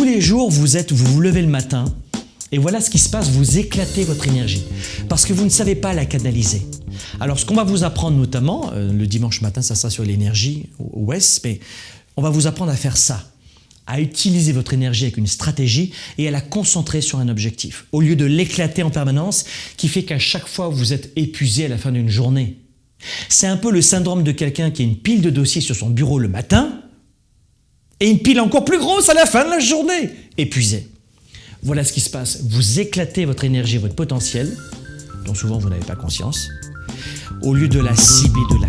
Tous les jours, vous êtes, vous vous levez le matin et voilà ce qui se passe, vous éclatez votre énergie parce que vous ne savez pas la canaliser. Alors ce qu'on va vous apprendre notamment, euh, le dimanche matin ça sera sur l'énergie ouest, mais on va vous apprendre à faire ça, à utiliser votre énergie avec une stratégie et à la concentrer sur un objectif, au lieu de l'éclater en permanence qui fait qu'à chaque fois vous êtes épuisé à la fin d'une journée. C'est un peu le syndrome de quelqu'un qui a une pile de dossiers sur son bureau le matin et une pile encore plus grosse à la fin de la journée, épuisé. Voilà ce qui se passe. Vous éclatez votre énergie, votre potentiel, dont souvent vous n'avez pas conscience, au lieu de la cibler, de la